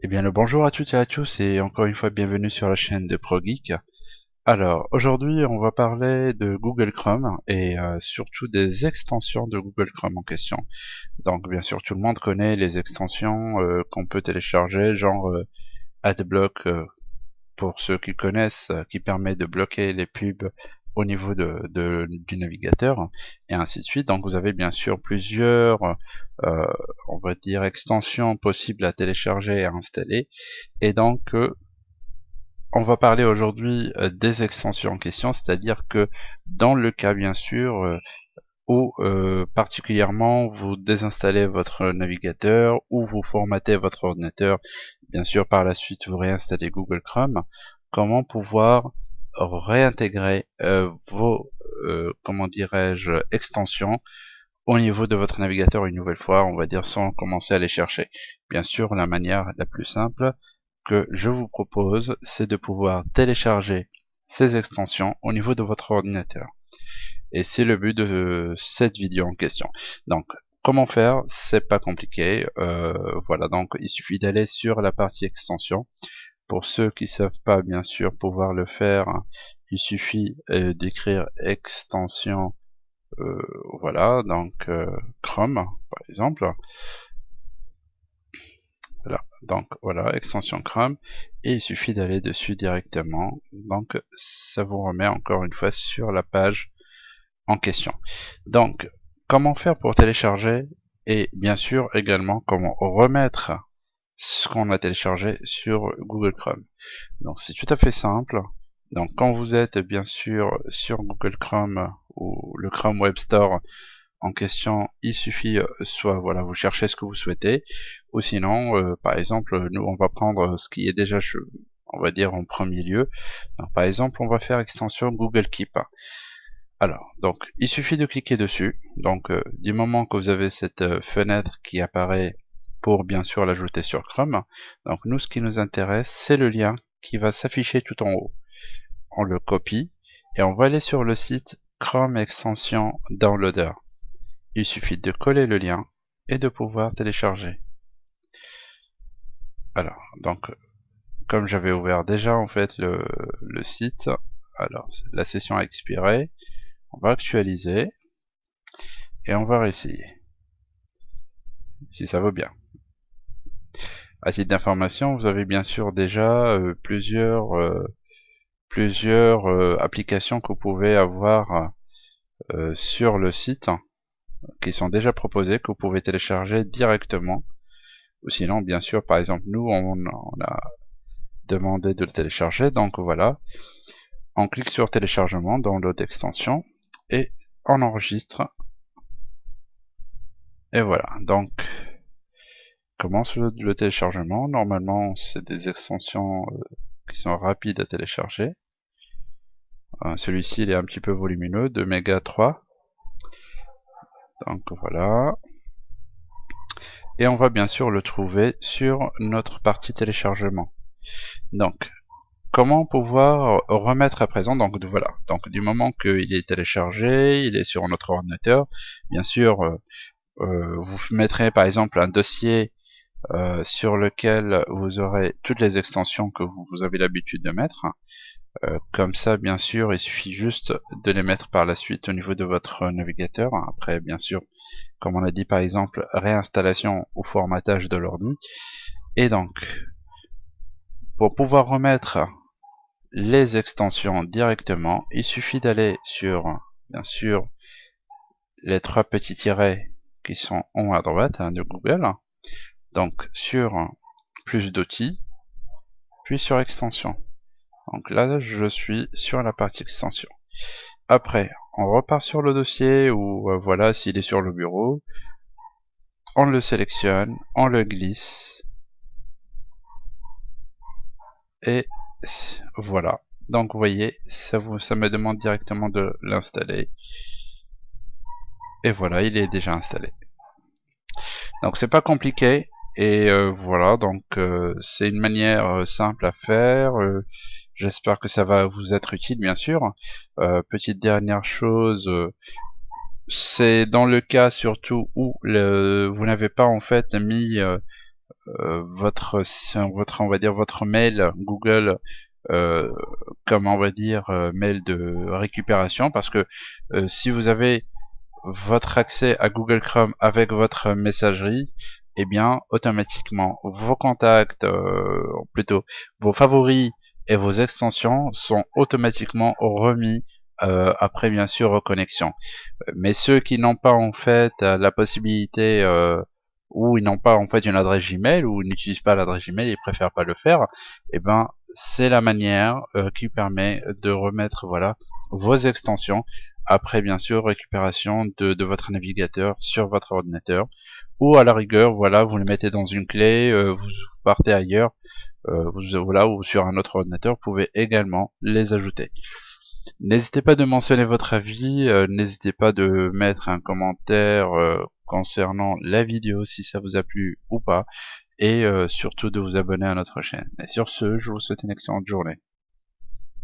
Eh bien le bonjour à toutes et à tous et encore une fois bienvenue sur la chaîne de ProGeek. Alors aujourd'hui on va parler de Google Chrome et euh, surtout des extensions de Google Chrome en question. Donc bien sûr tout le monde connaît les extensions euh, qu'on peut télécharger genre euh, AdBlock pour ceux qui connaissent qui permet de bloquer les pubs au niveau de, du navigateur et ainsi de suite. Donc vous avez bien sûr plusieurs, euh, on va dire, extensions possibles à télécharger et à installer. Et donc euh, on va parler aujourd'hui euh, des extensions en question, c'est-à-dire que dans le cas bien sûr où particulièrement vous désinstallez votre navigateur ou vous formatez votre ordinateur, bien sûr par la suite vous réinstallez Google Chrome, comment pouvoir réintégrer euh, vos, euh, comment dirais-je, extensions au niveau de votre navigateur une nouvelle fois, on va dire sans commencer à les chercher. Bien sûr, la manière la plus simple que je vous propose, c'est de pouvoir télécharger ces extensions au niveau de votre ordinateur. Et c'est le but de cette vidéo en question. Donc, comment faire? C'est pas compliqué. Euh, voilà, donc il suffit d'aller sur la partie extension. Pour ceux qui savent pas bien sûr pouvoir le faire, il suffit euh, d'écrire extension euh, voilà donc euh, Chrome par exemple. Voilà donc voilà extension Chrome. Et il suffit d'aller dessus directement. Donc ça vous remet encore une fois sur la page en question. Donc comment faire pour télécharger et bien sûr également comment remettre ce qu'on a téléchargé sur Google Chrome. Donc c'est tout à fait simple. Donc quand vous êtes bien sûr sur Google Chrome ou le Chrome Web Store en question, il suffit euh, soit voilà vous cherchez ce que vous souhaitez, ou sinon euh, par exemple nous on va prendre ce qui est déjà on va dire en premier lieu. par exemple on va faire extension Google Keep. Alors donc il suffit de cliquer dessus. Donc euh, du moment que vous avez cette fenêtre qui apparaît pour bien sûr l'ajouter sur Chrome. Donc nous, ce qui nous intéresse, c'est le lien qui va s'afficher tout en haut. On le copie et on va aller sur le site Chrome Extension Downloader. Il suffit de coller le lien et de pouvoir télécharger. Alors, donc, comme j'avais ouvert déjà en fait le, site, alors la session a expiré, on va actualiser et on va réessayer si ça vaut bien. À titre d'information, vous avez bien sûr déjà euh, plusieurs, euh, euh, applications que vous pouvez avoir sur le site qui sont déjà proposées, que vous pouvez télécharger directement. Ou sinon, bien sûr, par exemple, nous, on, on a demandé de le télécharger, donc voilà. On clique sur téléchargement dans l'autre extension et on enregistre. Et voilà, donc commence le, téléchargement. Normalement, c'est des extensions euh, qui sont rapides à télécharger. Euh, celui-ci, il est un petit peu volumineux, de méga 3. Donc voilà. Et on va bien sûr le trouver sur notre partie téléchargement. Donc, comment pouvoir remettre à présent? Donc voilà donc du moment qu'il est téléchargé il est sur notre ordinateur bien sûr euh, vous mettrez par exemple un dossier euh, sur lequel vous aurez toutes les extensions que vous, avez l'habitude de mettre. Euh, comme ça, bien sûr, il suffit juste de les mettre par la suite au niveau de votre navigateur. Après, bien sûr, comme on a dit par exemple, réinstallation ou formatage de l'ordi. Et donc, pour pouvoir remettre les extensions directement, il suffit d'aller sur, bien sûr, les trois petits tirets qui sont en haut à droite hein, de Google donc sur plus d'outils, puis sur extension. Donc là, je suis sur la partie extension. Après, on repart sur le dossier ou euh, voilà, s'il est sur le bureau, on le sélectionne, on le glisse, et voilà. Donc vous voyez, ça, vous, ça me demande directement de l'installer. Et voilà, il est déjà installé. Donc c'est pas compliqué, et euh, voilà, donc euh, c'est une manière euh, simple à faire. J'espère que ça va vous être utile, bien sûr. petite dernière chose, c'est dans le cas surtout où le, vous n'avez pas en fait mis votre votre on va dire votre mail Google comme on va dire mail de récupération parce que si vous avez votre accès à Google Chrome avec votre messagerie eh bien automatiquement vos contacts plutôt vos favoris et vos extensions sont automatiquement remis euh, après bien sûr reconnexion. Mais ceux qui n'ont pas en fait la possibilité euh, ou ils n'ont pas en fait une adresse Gmail ou n'utilisent pas l'adresse Gmail, ils préfèrent pas le faire, eh ben c'est la manière euh, qui permet de remettre voilà vos extensions après bien sûr récupération de, de, votre navigateur sur votre ordinateur ou à la rigueur voilà vous le mettez dans une clé vous partez ailleurs vous, voilà ou sur un autre ordinateur vous pouvez également les ajouter N'hésitez pas de mentionner votre avis, euh, n'hésitez pas de mettre un commentaire euh, concernant la vidéo si ça vous a plu ou pas, et euh, surtout de vous abonner à notre chaîne. Et sur ce, je vous souhaite une excellente journée.